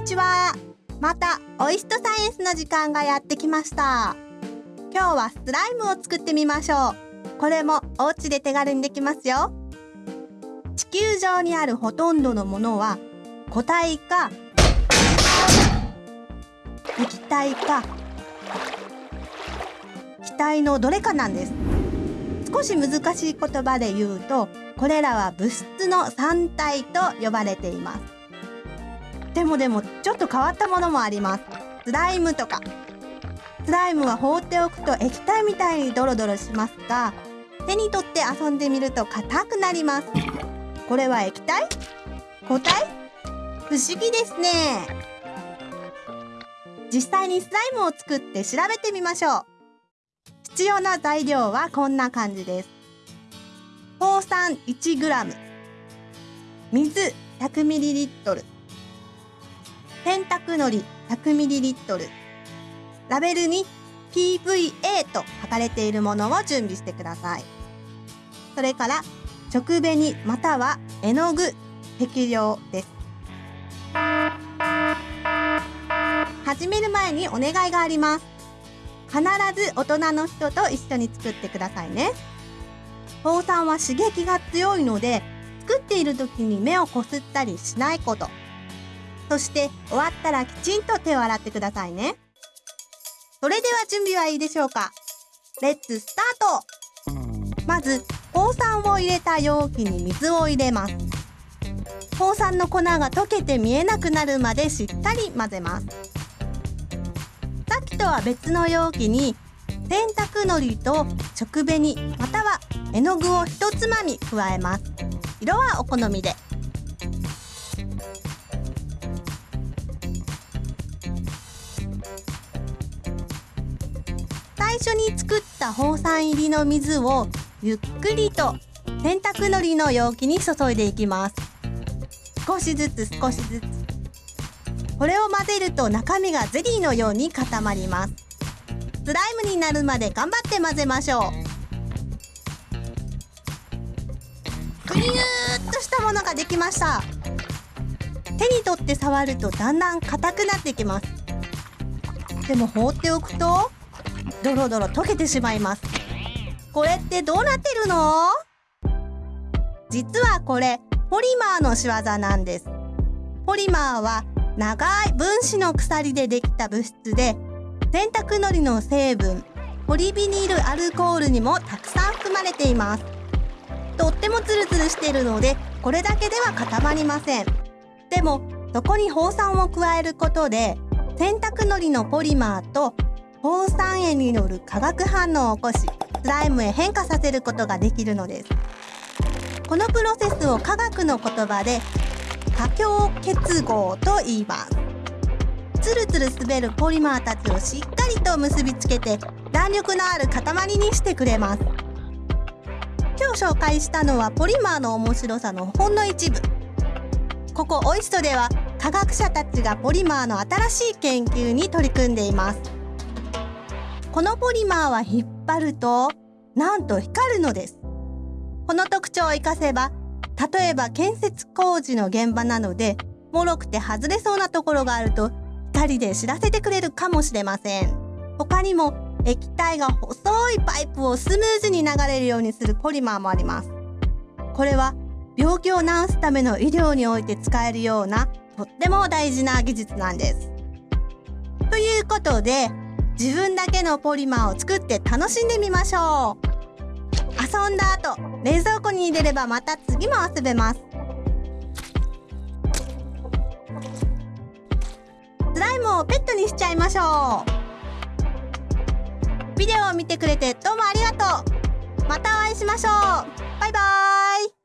にちは。またオイストサイエンスの時間がやってきました。今日はスライムを作ってみましょう。これもお家で手軽にできますよ。地球上にあるほとんどのものは固体か液体か気体のどれかなんです。少し難しい言葉で言うとこれらは物質の三体と呼ばれています。でもでもちょっと変わったものもあります。スライムとか。スライムは放っておくと液体みたいにドロドロしますが手に取って遊んでみると硬くなります。これは液体？固体？不思議ですね。実際にスライムを作って調べてみましょう。必要な材料はこんな感じです。放酸 1g 水 100ml 洗濯のり 100ml ラベルに PVA と書かれているものを準備してください。それから直紅または絵の具適量です。始める前にお願いがあります。必ず大人の人と一緒に作ってくださいね。糖酸は刺激が強いので作っている時に目をこすったりしないこと。そして終わったらきちんと手を洗ってくださいね。それでは準備はいいでしょうか。レッツスタートまず放酸を入れた容器に水を入れます。放酸の粉が溶けて見えなくなるまでしっかり混ぜます。さっきとは別の容器に洗濯のりと食紅または絵の具を一つまみ加えます。色はお好みで。最初に作った放酸入りの水をゆっくりと洗濯のりの容器に注いでいきます。少しずつ少しずつこれを混ぜると中身がゼリーのように固まります。スライムになるまで頑張って混ぜましょう。ぐにゅーっとしたものができました。手に取って触るとだんだん硬くなってきます。でも放っておくとドロドロ溶けてしまいます。これってどうなってるの？実はこれポリマーの仕業なんです。ポリマーは長い分子の鎖でできた物質で洗濯のりの成分ポリビニールアルコールにもたくさん含まれています。とってもツルツルしてるのでこれだけでは固まりません。でもそこに放酸を加えることで洗濯のりのポリマーと放酸塩による化学反応を起こしスライムへ変化させることができるのです。このプロセスを科学の言葉で多強結合と言います。つるつる滑るポリマーたちをしっかりと結びつけて弾力のある塊にしてくれます。今日紹介したのはポリマーの面白さのほんの一部。ここオイストでは科学者たちがポリマーの新しい研究に取り組んでいます。このポリマーは引っ張るとなんと光るのです。この特徴を活かせば例えば建設工事の現場なので脆くて外れそうなところがあると光で知らせてくれるかもしれません。他にも液体が細いパイプをスムーズに流れるようにするポリマーもあります。これは病気を治すための医療において使えるようなとっても大事な技術なんです。ということで自分だけのポリマーを作って楽しんでみましょう。遊んだ後冷蔵庫に入れればまた次も遊べます。スライムをペットにしちゃいましょう。ビデオを見てくれてどうもありがとう。またお会いしましょう。バイバーイ。